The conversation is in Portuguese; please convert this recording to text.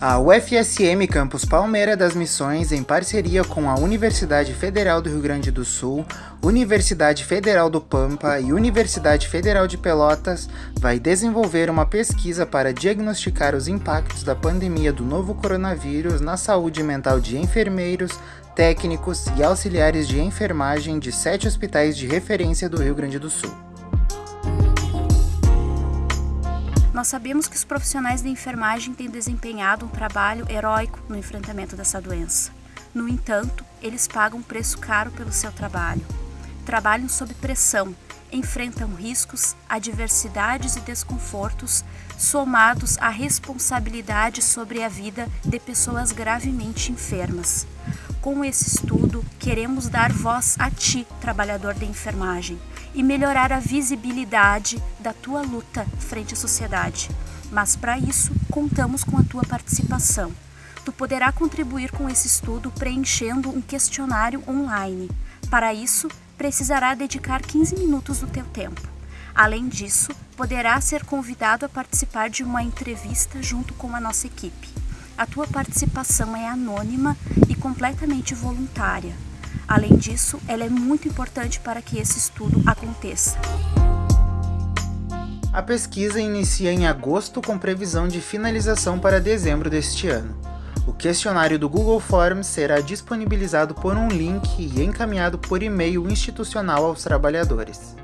A UFSM Campus Palmeira das Missões, em parceria com a Universidade Federal do Rio Grande do Sul, Universidade Federal do Pampa e Universidade Federal de Pelotas, vai desenvolver uma pesquisa para diagnosticar os impactos da pandemia do novo coronavírus na saúde mental de enfermeiros, técnicos e auxiliares de enfermagem de sete hospitais de referência do Rio Grande do Sul. Nós sabemos que os profissionais da enfermagem têm desempenhado um trabalho heróico no enfrentamento dessa doença. No entanto, eles pagam um preço caro pelo seu trabalho. Trabalham sob pressão, enfrentam riscos, adversidades e desconfortos, somados à responsabilidade sobre a vida de pessoas gravemente enfermas. Com esse estudo, queremos dar voz a ti, trabalhador da enfermagem, e melhorar a visibilidade da tua luta frente à sociedade. Mas para isso, contamos com a tua participação. Tu poderá contribuir com esse estudo preenchendo um questionário online. Para isso, precisará dedicar 15 minutos do teu tempo. Além disso, poderá ser convidado a participar de uma entrevista junto com a nossa equipe. A tua participação é anônima e completamente voluntária. Além disso, ela é muito importante para que esse estudo aconteça. A pesquisa inicia em agosto com previsão de finalização para dezembro deste ano. O questionário do Google Forms será disponibilizado por um link e encaminhado por e-mail institucional aos trabalhadores.